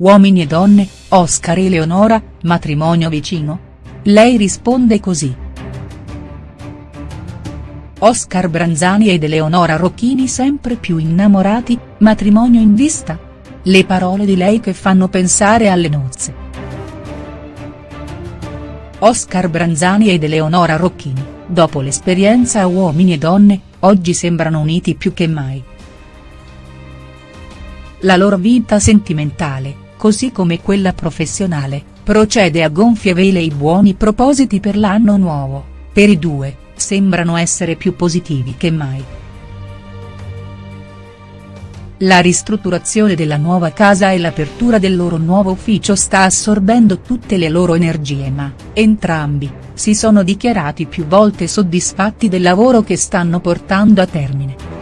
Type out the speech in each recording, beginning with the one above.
Uomini e donne, Oscar e Leonora, matrimonio vicino? Lei risponde così. Oscar Branzani ed Eleonora Rocchini sempre più innamorati, matrimonio in vista? Le parole di lei che fanno pensare alle nozze. Oscar Branzani ed Eleonora Rocchini, dopo l'esperienza a Uomini e Donne, oggi sembrano uniti più che mai. La loro vita sentimentale, così come quella professionale, procede a gonfie vele i buoni propositi per l'anno nuovo, per i due, sembrano essere più positivi che mai. La ristrutturazione della nuova casa e l'apertura del loro nuovo ufficio sta assorbendo tutte le loro energie ma, entrambi, si sono dichiarati più volte soddisfatti del lavoro che stanno portando a termine.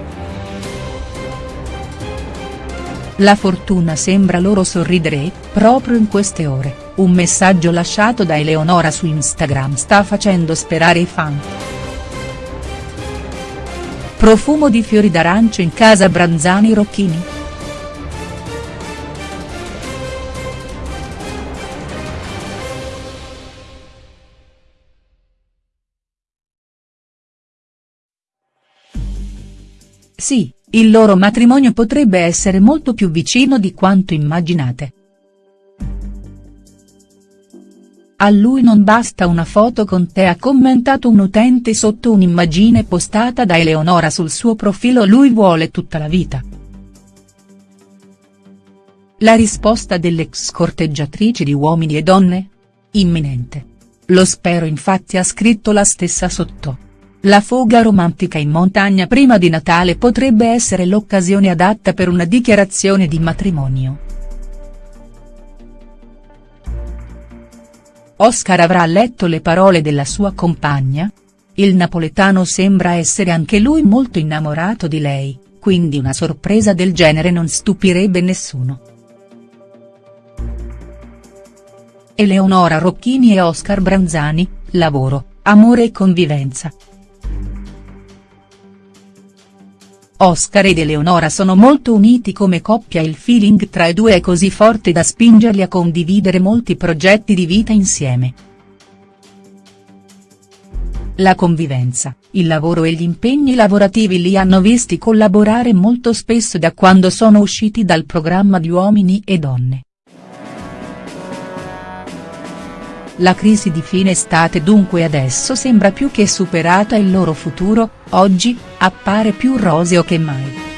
La fortuna sembra loro sorridere e, proprio in queste ore, un messaggio lasciato da Eleonora su Instagram sta facendo sperare i fan. Profumo di fiori d'arancio in casa Branzani Rocchini?. Sì, il loro matrimonio potrebbe essere molto più vicino di quanto immaginate. A lui non basta una foto con te ha commentato un utente sotto un'immagine postata da Eleonora sul suo profilo lui vuole tutta la vita. La risposta dell'ex corteggiatrice di Uomini e Donne? Imminente. Lo spero infatti ha scritto la stessa sotto. La foga romantica in montagna prima di Natale potrebbe essere l'occasione adatta per una dichiarazione di matrimonio. Oscar avrà letto le parole della sua compagna? Il napoletano sembra essere anche lui molto innamorato di lei, quindi una sorpresa del genere non stupirebbe nessuno. Eleonora Rocchini e Oscar Branzani, lavoro, amore e convivenza. Oscar ed Eleonora sono molto uniti come coppia il feeling tra i due è così forte da spingerli a condividere molti progetti di vita insieme. La convivenza, il lavoro e gli impegni lavorativi li hanno visti collaborare molto spesso da quando sono usciti dal programma di Uomini e Donne. La crisi di fine estate dunque adesso sembra più che superata e il loro futuro, oggi, appare più roseo che mai.